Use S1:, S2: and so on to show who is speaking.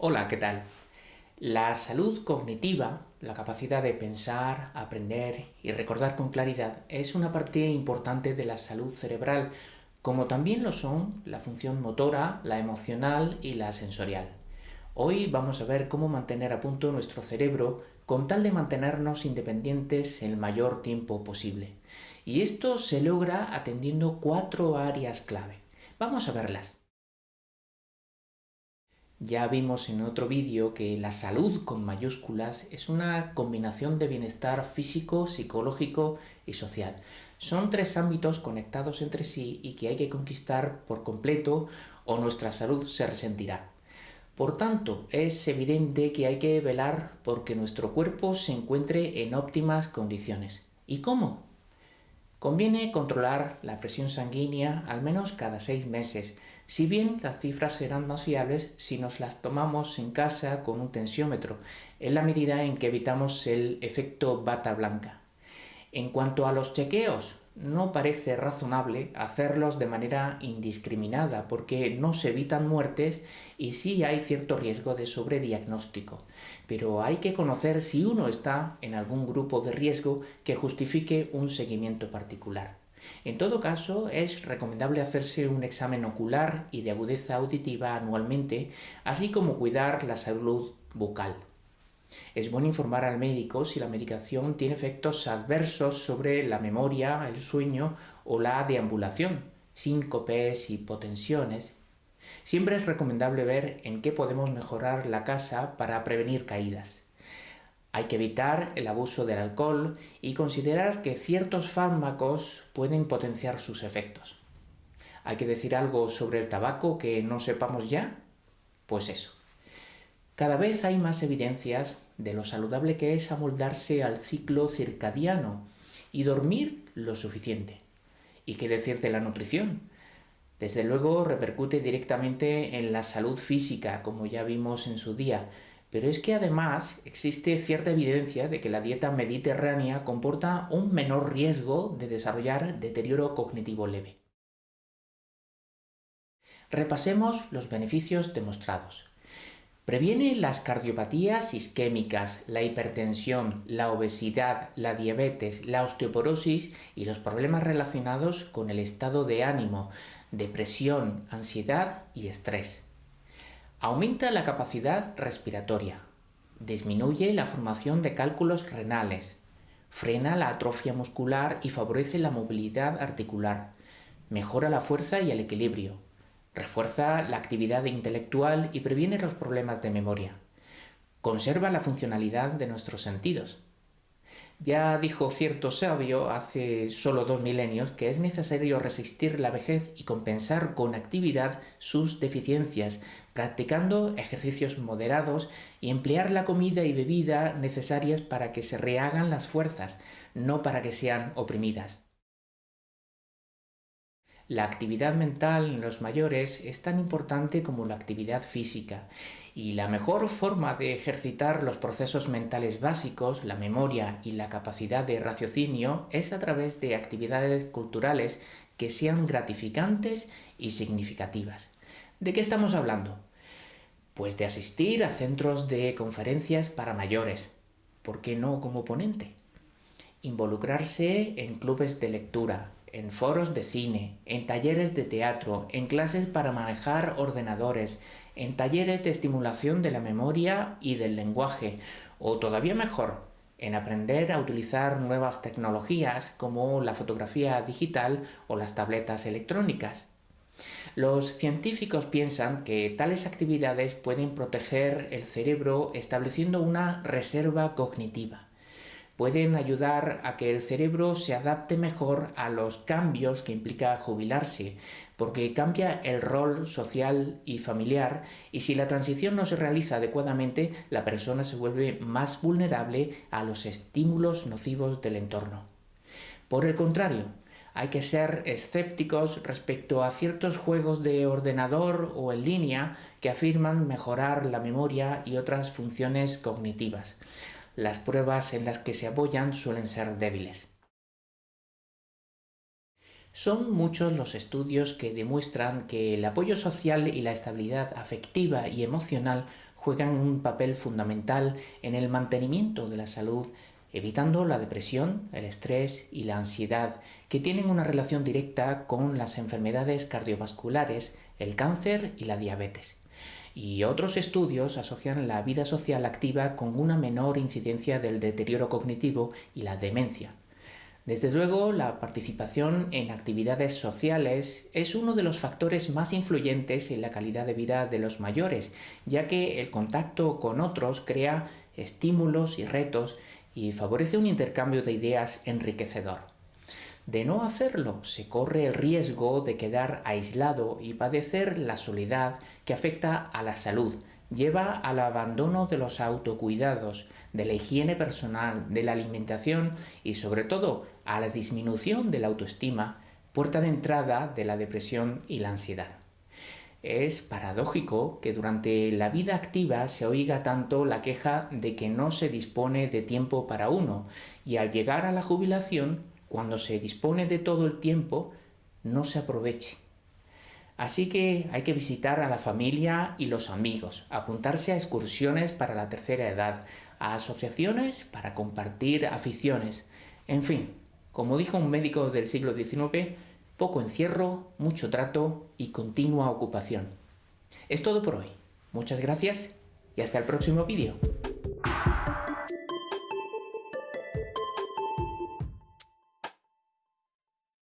S1: Hola, ¿qué tal? La salud cognitiva, la capacidad de pensar, aprender y recordar con claridad, es una parte importante de la salud cerebral, como también lo son la función motora, la emocional y la sensorial. Hoy vamos a ver cómo mantener a punto nuestro cerebro con tal de mantenernos independientes el mayor tiempo posible. Y esto se logra atendiendo cuatro áreas clave. Vamos a verlas. Ya vimos en otro vídeo que la salud con mayúsculas es una combinación de bienestar físico, psicológico y social. Son tres ámbitos conectados entre sí y que hay que conquistar por completo o nuestra salud se resentirá. Por tanto, es evidente que hay que velar porque nuestro cuerpo se encuentre en óptimas condiciones. ¿Y cómo? Conviene controlar la presión sanguínea al menos cada seis meses, si bien las cifras serán más fiables si nos las tomamos en casa con un tensiómetro, en la medida en que evitamos el efecto bata blanca. En cuanto a los chequeos, no parece razonable hacerlos de manera indiscriminada porque no se evitan muertes y sí hay cierto riesgo de sobrediagnóstico, pero hay que conocer si uno está en algún grupo de riesgo que justifique un seguimiento particular. En todo caso, es recomendable hacerse un examen ocular y de agudeza auditiva anualmente, así como cuidar la salud bucal. Es bueno informar al médico si la medicación tiene efectos adversos sobre la memoria, el sueño o la deambulación, síncopes, hipotensiones. Siempre es recomendable ver en qué podemos mejorar la casa para prevenir caídas. Hay que evitar el abuso del alcohol y considerar que ciertos fármacos pueden potenciar sus efectos. ¿Hay que decir algo sobre el tabaco que no sepamos ya? Pues eso. Cada vez hay más evidencias de lo saludable que es amoldarse al ciclo circadiano y dormir lo suficiente. ¿Y qué decir de la nutrición? Desde luego repercute directamente en la salud física, como ya vimos en su día, pero es que además existe cierta evidencia de que la dieta mediterránea comporta un menor riesgo de desarrollar deterioro cognitivo leve. Repasemos los beneficios demostrados. Previene las cardiopatías isquémicas, la hipertensión, la obesidad, la diabetes, la osteoporosis y los problemas relacionados con el estado de ánimo, depresión, ansiedad y estrés. Aumenta la capacidad respiratoria. Disminuye la formación de cálculos renales. Frena la atrofia muscular y favorece la movilidad articular. Mejora la fuerza y el equilibrio Refuerza la actividad intelectual y previene los problemas de memoria. Conserva la funcionalidad de nuestros sentidos. Ya dijo cierto sabio hace solo dos milenios que es necesario resistir la vejez y compensar con actividad sus deficiencias, practicando ejercicios moderados y emplear la comida y bebida necesarias para que se rehagan las fuerzas, no para que sean oprimidas. La actividad mental en los mayores es tan importante como la actividad física y la mejor forma de ejercitar los procesos mentales básicos, la memoria y la capacidad de raciocinio es a través de actividades culturales que sean gratificantes y significativas. ¿De qué estamos hablando? Pues de asistir a centros de conferencias para mayores, ¿por qué no como ponente? Involucrarse en clubes de lectura, en foros de cine, en talleres de teatro, en clases para manejar ordenadores, en talleres de estimulación de la memoria y del lenguaje, o todavía mejor, en aprender a utilizar nuevas tecnologías como la fotografía digital o las tabletas electrónicas. Los científicos piensan que tales actividades pueden proteger el cerebro estableciendo una reserva cognitiva pueden ayudar a que el cerebro se adapte mejor a los cambios que implica jubilarse, porque cambia el rol social y familiar y si la transición no se realiza adecuadamente, la persona se vuelve más vulnerable a los estímulos nocivos del entorno. Por el contrario, hay que ser escépticos respecto a ciertos juegos de ordenador o en línea que afirman mejorar la memoria y otras funciones cognitivas las pruebas en las que se apoyan suelen ser débiles. Son muchos los estudios que demuestran que el apoyo social y la estabilidad afectiva y emocional juegan un papel fundamental en el mantenimiento de la salud, evitando la depresión, el estrés y la ansiedad, que tienen una relación directa con las enfermedades cardiovasculares, el cáncer y la diabetes. Y otros estudios asocian la vida social activa con una menor incidencia del deterioro cognitivo y la demencia. Desde luego, la participación en actividades sociales es uno de los factores más influyentes en la calidad de vida de los mayores, ya que el contacto con otros crea estímulos y retos y favorece un intercambio de ideas enriquecedor. De no hacerlo, se corre el riesgo de quedar aislado y padecer la soledad que afecta a la salud, lleva al abandono de los autocuidados, de la higiene personal, de la alimentación y sobre todo a la disminución de la autoestima, puerta de entrada de la depresión y la ansiedad. Es paradójico que durante la vida activa se oiga tanto la queja de que no se dispone de tiempo para uno y al llegar a la jubilación, cuando se dispone de todo el tiempo, no se aproveche. Así que hay que visitar a la familia y los amigos, apuntarse a excursiones para la tercera edad, a asociaciones para compartir aficiones, en fin, como dijo un médico del siglo XIX, poco encierro, mucho trato y continua ocupación. Es todo por hoy. Muchas gracias y hasta el próximo vídeo.